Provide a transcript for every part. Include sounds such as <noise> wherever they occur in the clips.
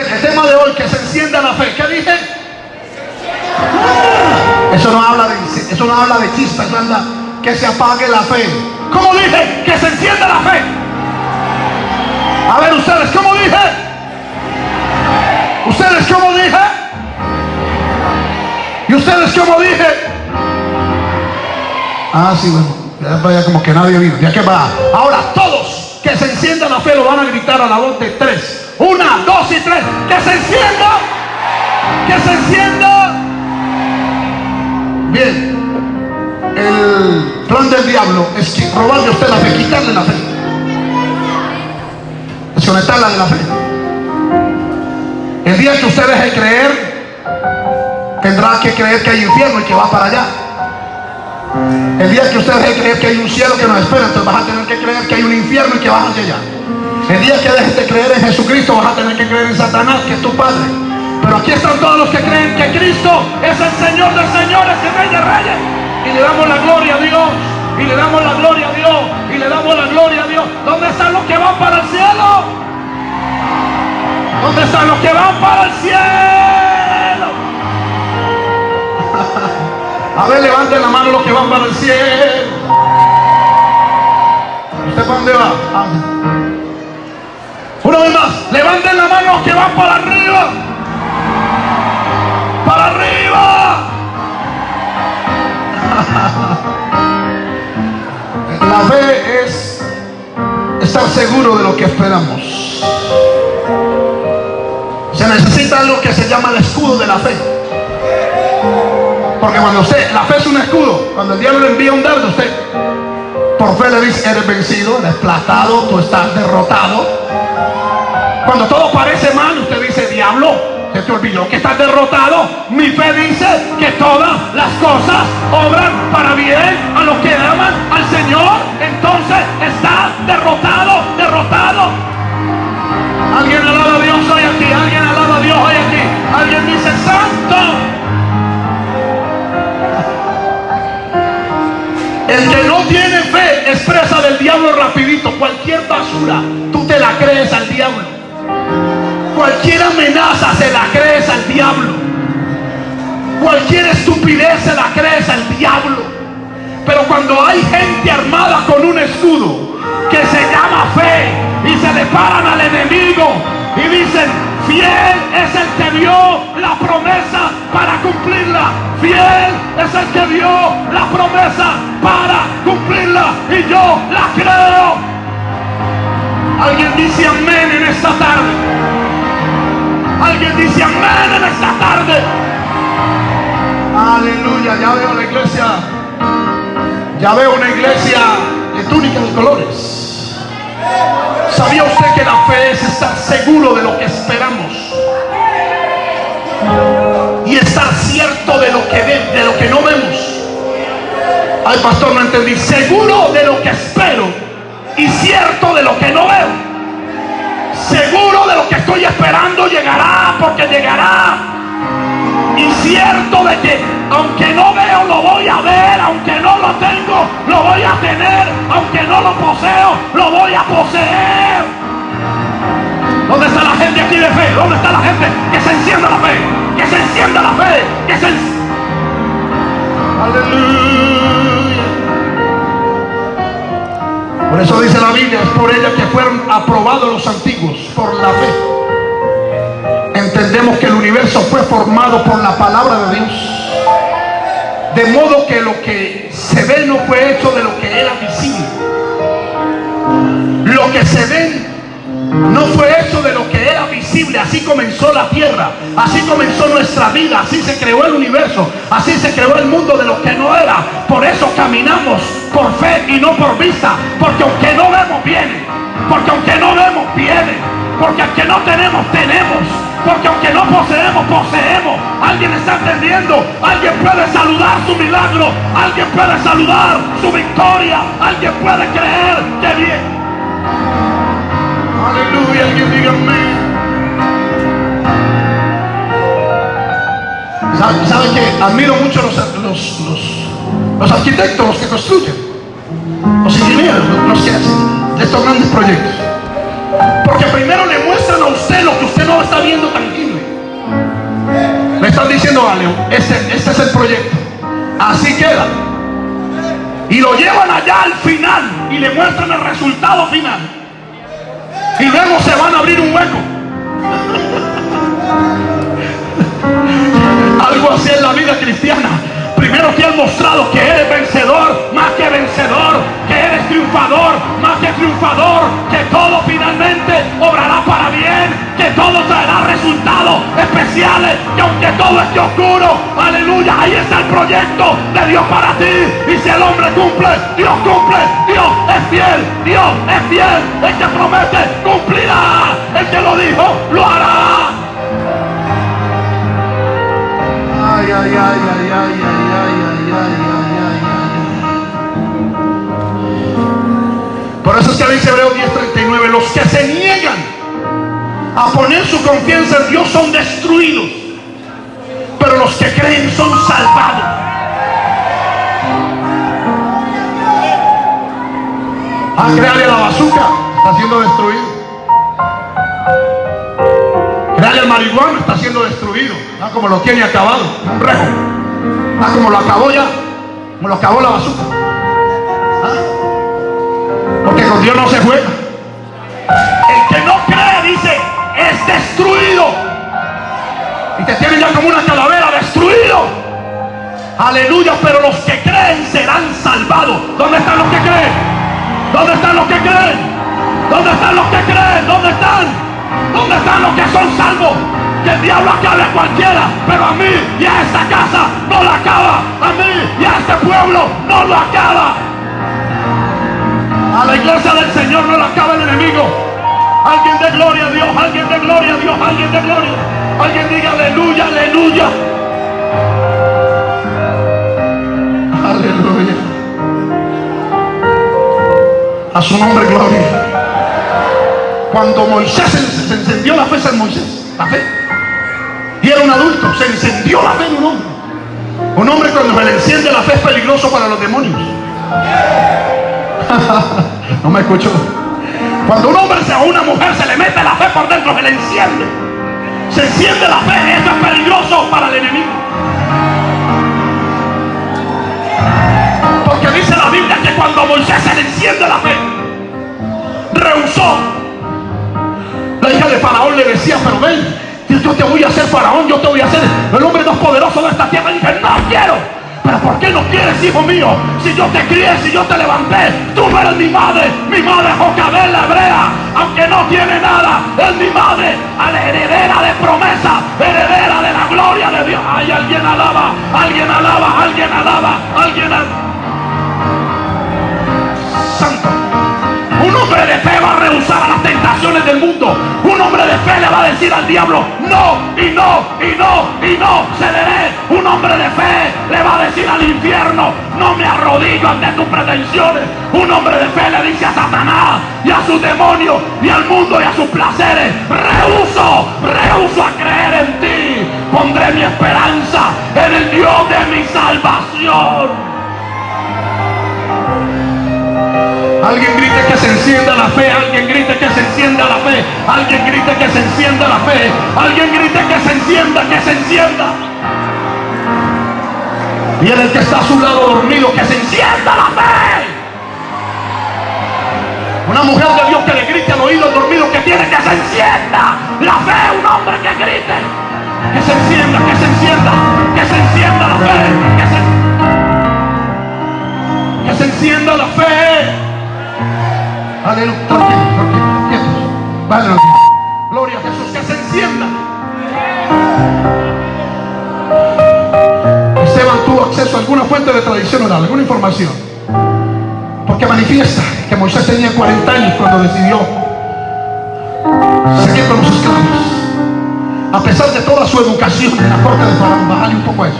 El tema de hoy, que se encienda la fe. ¿Qué dije? Eso no habla de, eso no habla de eso habla que se apague la fe. ¿Cómo dije? Que se encienda la fe. A ver ustedes, ¿cómo dije? ¿Ustedes cómo dije? ¿Y ustedes cómo dije? Ah, sí, bueno. Ya como que nadie vino. Ya que va. Ahora todos que se encienda la fe lo van a gritar a la voz de tres. Una, dos y tres. Que se encienda. Que se encienda. Bien. El plan del diablo es robarle a usted la fe, quitarle la fe. Desconectarla de la fe. El día que usted deje creer, tendrá que creer que hay infierno y que va para allá. El día que usted deje creer que hay un cielo que nos espera, entonces vas a tener que creer que hay un infierno y que vas hacia allá. El día que dejes de creer en Jesucristo, vas a tener que creer en Satanás, que es tu Padre. Pero aquí están todos los que creen que Cristo es el Señor de señores y Rey de reyes. Y le damos la gloria a Dios. Y le damos la gloria a Dios. Y le damos la gloria a Dios. ¿Dónde están los que van para el cielo? ¿Dónde están los que van para el cielo? <laughs> A ver, levanten la mano los que van para el cielo. ¿Usted para dónde va? Ah. Levanten la mano que van para arriba. Para arriba. <laughs> La fe es estar seguro de lo que esperamos. Se necesita algo que se llama el escudo de la fe. Porque cuando usted, la fe es un escudo. Cuando el diablo le envía un dardo, usted por fe le dice, eres vencido, eres plastado, tú estás derrotado. Cuando todo parece mal, usted dice, diablo, se te olvidó que estás derrotado. Mi fe dice que todas las cosas obran para bien a los que aman al Señor. Entonces está derrotado, derrotado. Alguien alaba a Dios hoy aquí, alguien alaba a Dios hoy aquí. Alguien dice, santo. El que no tiene fe expresa del diablo rapidito. Cualquier basura, tú te la crees al diablo. Cualquier amenaza se la crees al diablo. Cualquier estupidez se la crees al diablo. Pero cuando hay gente armada con un escudo que se llama fe y se le paran al enemigo y dicen, fiel es el que dio la promesa para cumplirla. Fiel es el que dio la promesa para cumplirla. Y yo la creo. Alguien dice amén en esta tarde. Alguien dice amén en esta tarde. Aleluya, ya veo la iglesia. Ya veo una iglesia de túnicas de colores. ¿Sabía usted que la fe es estar seguro de lo que esperamos? Y estar cierto de lo que ve- de lo que no vemos. Ay, pastor, no entendí. Seguro de lo que espero y cierto de lo que no veo. Seguro de lo que estoy esperando llegará porque llegará. Y cierto de que aunque no veo lo voy a ver, aunque no lo tengo lo voy a tener, aunque no lo poseo lo voy a poseer. ¿Dónde está la gente aquí de fe? ¿Dónde está la gente que se encienda la fe? Que se encienda la fe. Que se Aleluya. Por eso dice la Biblia, es por ella que fueron aprobados los antiguos, por la fe. Entendemos que el universo fue formado por la palabra de Dios. De modo que lo que se ve no fue hecho de lo que era visible. Lo que se ve no fue Así comenzó la tierra. Así comenzó nuestra vida. Así se creó el universo. Así se creó el mundo de lo que no era. Por eso caminamos por fe y no por vista. Porque aunque no vemos, viene. Porque aunque no vemos, viene. Porque aunque no tenemos, tenemos. Porque aunque no poseemos, poseemos. Alguien está entendiendo. Alguien puede saludar su milagro. Alguien puede saludar su victoria. Alguien puede creer que viene. Aleluya, alguien diga amén. ¿Sabe, sabe que admiro mucho los, los, los, los arquitectos, los que construyen, los ingenieros, los, que hacen estos grandes proyectos? Porque primero le muestran a usted lo que usted no está viendo tangible. Le están diciendo, vale, este, este es el proyecto. Así queda. Y lo llevan allá al final y le muestran el resultado final. Y luego se van a abrir un hueco. Algo así en la vida cristiana. Primero te han mostrado que eres vencedor, más que vencedor, que eres triunfador, más que triunfador, que todo finalmente obrará para bien, que todo traerá resultados especiales, que aunque todo esté oscuro, aleluya, ahí está el proyecto de Dios para ti. Y si el hombre cumple, Dios cumple, Dios es fiel, Dios es fiel, el que promete cumplirá, el que lo dijo, lo hará. Por eso es que dice Hebreo 10:39, los que se niegan a poner su confianza en Dios son destruidos, pero los que creen son salvados. A crearle la bazooka, está siendo destruido. Crearle el marihuana, está siendo destruido. Ah, como lo tiene acabado, un rejo. Ah, como lo acabó ya, como lo acabó la bazooka. Porque con Dios no se juega. El que no cree, dice, es destruido. Y te tienen ya como una calavera, destruido. Aleluya, pero los que creen serán salvados. ¿Dónde están los que creen? ¿Dónde están los que creen? ¿Dónde están los que creen? ¿Dónde están? ¿Dónde están los que son salvos? Que el diablo acabe a cualquiera, pero a mí y a esta casa no la acaba. A mí y a este pueblo no lo acaba. A la iglesia del Señor no la acaba el enemigo. Alguien de gloria a Dios, alguien de gloria a Dios, alguien de gloria. Alguien diga aleluya, aleluya. Aleluya. A su nombre, gloria. Cuando Moisés se, encendió la fe en Moisés, la fe. Un adulto, se encendió la fe en un hombre. Un hombre cuando se le enciende la fe es peligroso para los demonios. <laughs> no me escucho. Cuando un hombre o una mujer se le mete la fe por dentro, se le enciende. Se enciende la fe, eso es qué no quieres, hijo mío? Si yo te crié, si yo te levanté, tú eres mi madre, mi madre Jocabel la hebrea, aunque no tiene nada, es mi madre, a la heredera de promesa, heredera de la gloria de Dios. Ay, alguien alaba, alguien alaba, alguien alaba, alguien alaba. Hombre de fe va a rehusar a las tentaciones del mundo. Un hombre de fe le va a decir al diablo, no, y no, y no, y no, cederé. Un hombre de fe le va a decir al infierno, no me arrodillo ante tus pretensiones. Un hombre de fe le dice a Satanás y a sus demonios y al mundo y a sus placeres, rehuso, rehuso a creer en ti. Pondré mi esperanza en el Dios de mi salvación. Alguien grite que se encienda la fe. Alguien grite que se encienda la fe. Alguien grite que se encienda la fe. Alguien grite que se encienda, que se encienda. Y el que está a su lado dormido, que se encienda la fe. Una mujer de Dios que le grite al oído dormido que tiene que se encienda. La fe, un hombre que grite. Que se encienda, que se encienda, que se encienda la fe. Que se, que se encienda la fe. Aleluya. Vale, Gloria a Jesús, que se encienda. Esteban tuvo acceso a alguna fuente de tradición oral, alguna información. Porque manifiesta que Moisés tenía 40 años cuando decidió seguir con los esclavos. A pesar de toda su educación en la corte de Faraón, bájale un poco eso.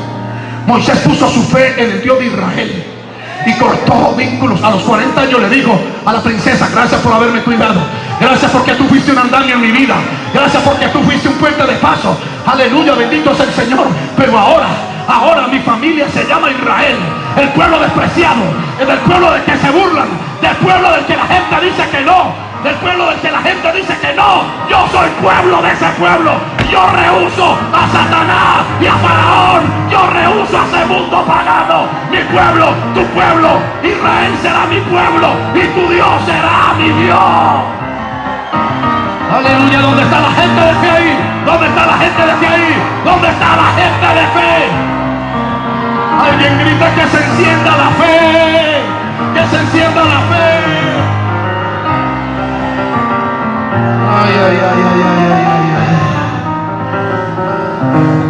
Moisés puso su fe en el Dios de Israel y cortó vínculos. A los 40 años le dijo a la princesa, gracias por haberme cuidado. Gracias porque tú fuiste un andamio en mi vida. Gracias porque tú fuiste un puente de paso. Aleluya, bendito es el Señor. Pero ahora, ahora mi familia se llama Israel. El pueblo despreciado. El pueblo del que se burlan. Del pueblo del que la gente dice que no. Del pueblo del que la gente dice soy pueblo de ese pueblo. Yo rehuso a Satanás y a Faraón. Yo rehuso a ese mundo pagano. Mi pueblo, tu pueblo, Israel será mi pueblo y tu Dios será mi Dios. Aleluya, ¿dónde está la gente de fe ahí? ¿Dónde está la gente de fe ahí? ¿Dónde está la gente de fe? Alguien grita que se encienda la fe, que se encienda la fe.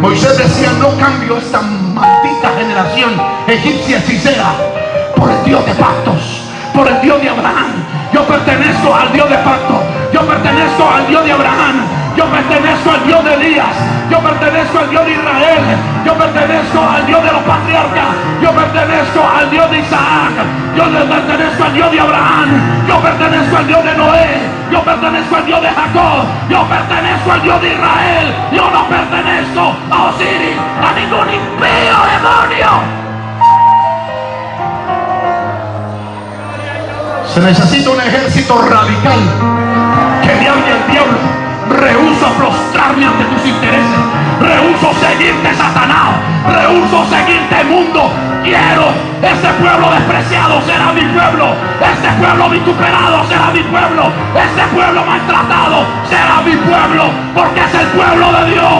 Moisés decía, no cambio esta maldita generación egipcia hechicera por el Dios de pactos, por el Dios de Abraham. Yo pertenezco al Dios de pactos. Yo pertenezco al Dios de Abraham. Yo pertenezco al Dios de Elías. Yo pertenezco al Dios de Israel. Yo pertenezco al Dios de los patriarcas. Yo pertenezco al Dios de Isaac. Yo le pertenezco al Dios de Abraham. Yo pertenezco al Dios de Noé. Yo pertenezco al Dios de Jacob. Yo pertenezco al Dios de Israel. Yo no pertenezco a Osiris, a ningún impío demonio. Se necesita un ejército radical que me hable el diablo. Rehuso prostrarme ante tus intereses. Rehuso seguirte, Satanás. Rehuso seguirte, mundo. Quiero ese pueblo despreciado será mi pueblo. Ese pueblo vituperado será mi pueblo. Ese pueblo maltratado será mi pueblo. Porque es el pueblo de Dios.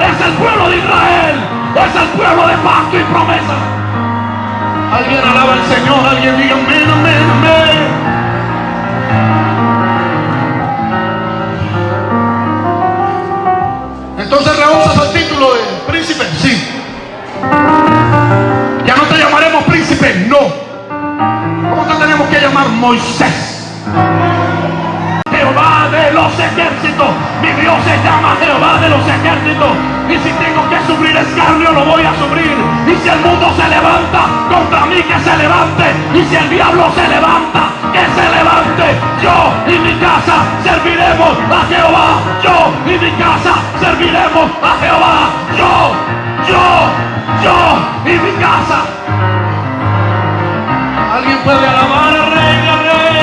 Es el pueblo de Israel. Es el pueblo de pacto y promesa. Alguien alaba al Señor, alguien diga amén, y mi casa. ¿Alguien puede alabar al rey, al rey?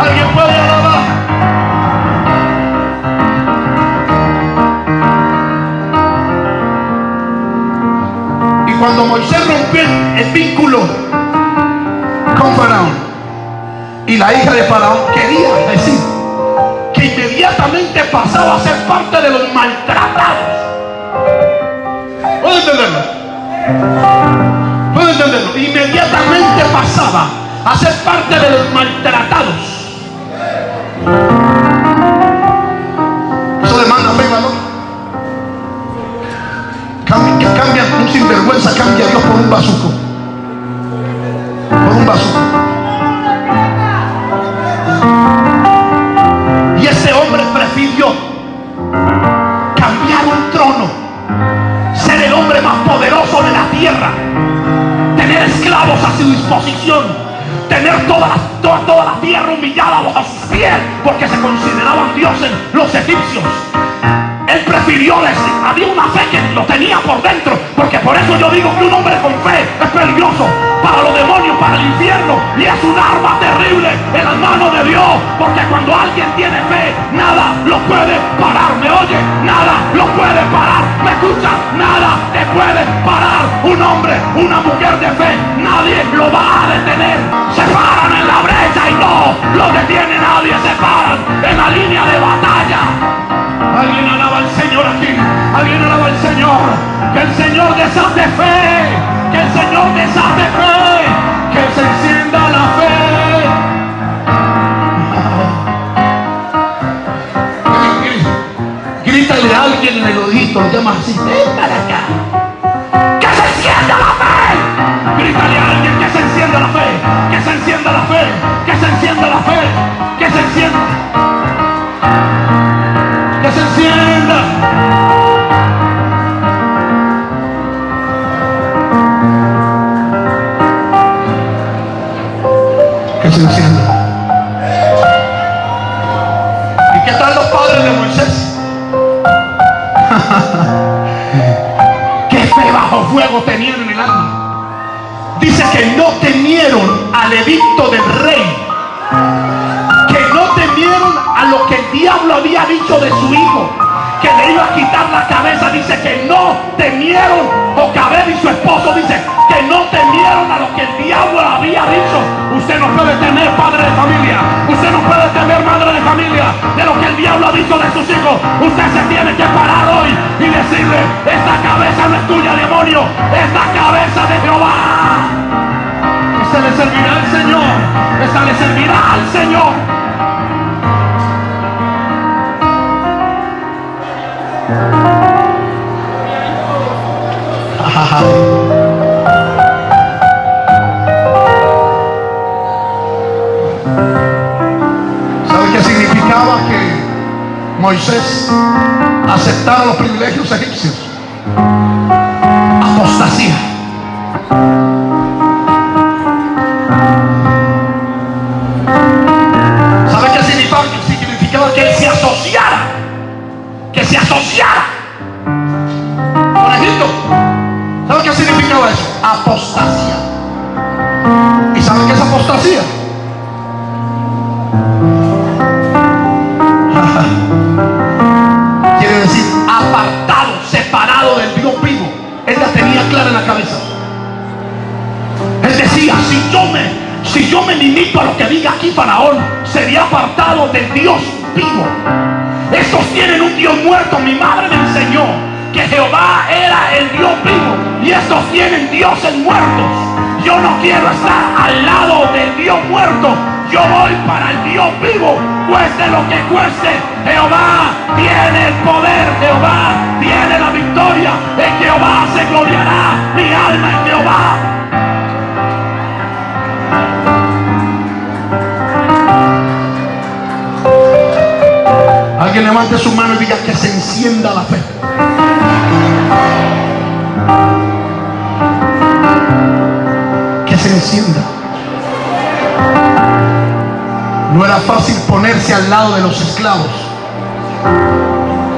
¿Alguien puede alabar? Y cuando Moisés rompió el vínculo con Faraón y la hija de Faraón quería decir que inmediatamente pasaba a ser parte de los maltratados. ¿Puede entenderlo? Inmediatamente pasaba a ser parte de los maltratados. Eso demanda fe, valor. Que cambia un sinvergüenza, cambia Dios por un bazuco. Por un bazuco. Tierra, tener esclavos a su disposición, tener toda la, toda, toda la tierra humillada bajo sus pies, porque se consideraban dioses los egipcios. Él prefirió había una fe que lo tenía por dentro, porque por eso yo digo que un hombre con fe es peligroso para los demonios, para el infierno, y es un arma terrible en las manos porque cuando alguien tiene fe, nada lo puede parar, ¿me oye? Nada lo puede parar, ¿me escucha? Nada te puede parar, un hombre, una mujer de fe, nadie lo va a detener, se paran en la brecha y no lo detiene nadie, se paran en la línea de batalla. Alguien alaba al Señor aquí. Alguien alaba al Señor. Que el Señor desate fe. Que el Señor desate fe. Que se Alguien en el oído. Lo así. Para acá. Que se la fe. Grítale a alguien temieron, Jocabed y su esposo dice que no temieron a lo que el diablo había dicho. Usted no puede temer padre de familia, usted no puede temer madre de familia de lo que el diablo ha dicho de sus hijos. Usted se tiene que parar hoy y decirle, esta cabeza no es tuya, demonio, esta cabeza de Jehová. Esta le servirá al Señor, esta le servirá al Señor. ¿Sabe qué significaba que Moisés aceptara los privilegios egipcios? Apostasía. Apostasía. ¿Y sabe qué es apostasía? <laughs> Quiere decir apartado, separado del Dios vivo. Él la tenía clara en la cabeza. Él decía, si yo me, si yo me limito a lo que diga aquí Faraón, sería apartado del Dios vivo. Estos tienen un Dios muerto. Mi madre me enseñó que Jehová era el Dios vivo. Y estos tienen dioses muertos. Yo no quiero estar al lado del Dios muerto. Yo voy para el Dios vivo. Cueste lo que cueste. Jehová tiene el poder. Jehová tiene la victoria. En Jehová se gloriará mi alma en Jehová. Alguien levante su mano y diga que se encienda la fe. Que se encienda. No era fácil ponerse al lado de los esclavos.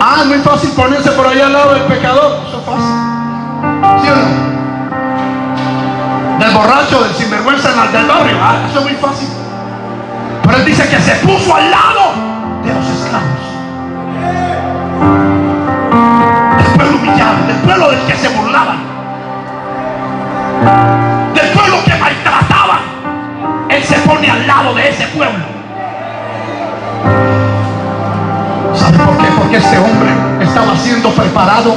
Ah, es muy fácil ponerse por allá al lado del pecador. Eso es fácil. ¿Sí o no? Del borracho, del sinvergüenza en el del barrio. Ah, eso es muy fácil. Pero él dice que se puso al lado pueblo del que se burlaban. Del pueblo que maltrataban. Él se pone al lado de ese pueblo. ¿Sabe por qué? Porque este hombre estaba siendo preparado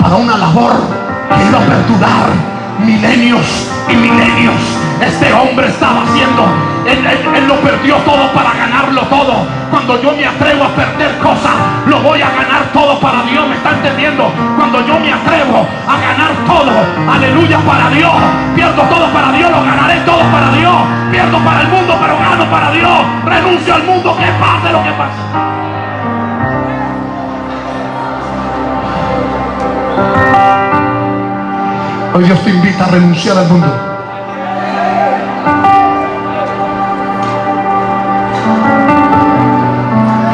para una labor que iba a perdurar milenios y milenios. Este hombre estaba haciendo, él, lo perdió todo para ganarlo todo. Cuando yo me atrevo a perder cosas, lo voy a ganar todo para Dios. ¿Me está entendiendo? Cuando yo me atrevo a ganar todo, aleluya para Dios. Pierdo todo para Dios, lo ganaré todo para Dios. Pierdo para el mundo, pero gano para Dios. Renuncio al mundo, que pase lo que pase. Hoy Dios te invita a renunciar al mundo.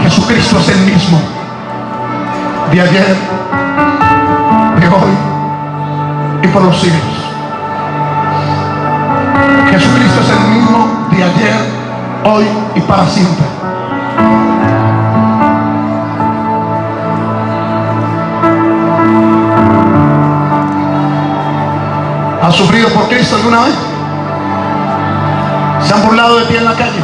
Jesucristo es el mismo de ayer, de hoy y por los siglos. Jesucristo es el mismo de ayer, hoy y para siempre. ¿Has sufrido por Cristo alguna vez? ¿Se han burlado de ti en la calle?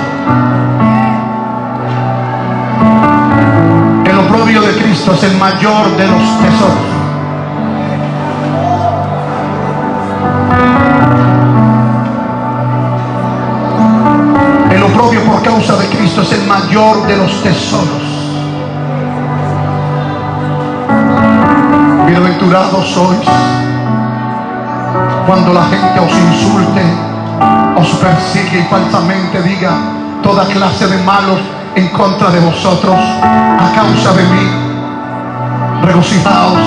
El oprobio de Cristo es el mayor de los tesoros. El oprobio por causa de Cristo es el mayor de los tesoros. Bienaventurados sois cuando la gente os insulte, os persigue y falsamente diga toda clase de malos en contra de vosotros a causa de mí. Regocijaos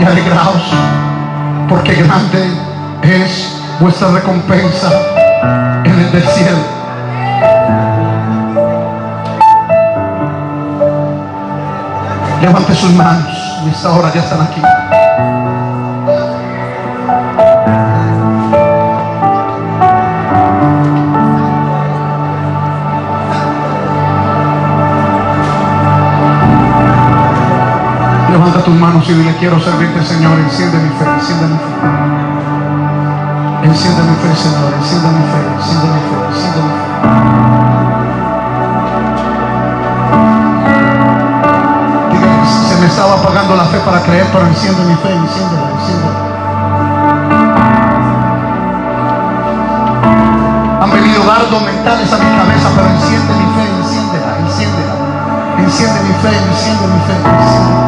y alegraos, porque grande es vuestra recompensa en el del cielo. Levante sus manos y esta hora ya están aquí. Manos y dile, quiero servirte, Señor. Enciende mi fe, enciende mi fe. Enciende mi fe, Señor. Enciende mi fe, enciende mi fe, enciende mi fe. Se me estaba apagando la fe para creer, pero enciende mi fe, enciéndela, enciéndela. Han venido dardos mentales a mi cabeza, pero enciende mi fe, enciéndela, enciéndela. Enciende mi fe, enciende mi fe. Enciende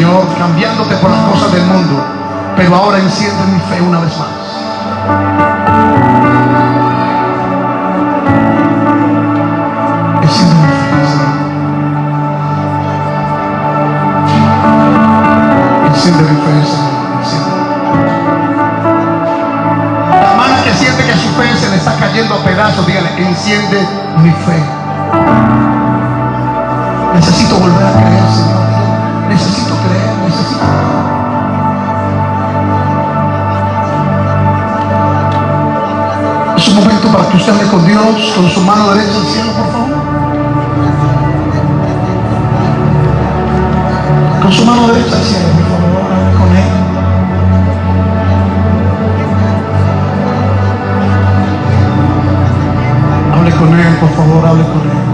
Señor, cambiándote por las cosas del mundo, pero ahora enciende mi fe una vez más. Enciende mi fe, Señor. Enciende mi fe. La mano que siente que su fe se le está cayendo a pedazos, dígale, enciende mi fe. Necesito volver a creer, Señor. Necesito creer. Es un momento para que usted hable con Dios, con su mano derecha al cielo, por favor. Con su mano derecha al cielo, por favor, con él. Hable con él, por favor, hable con él.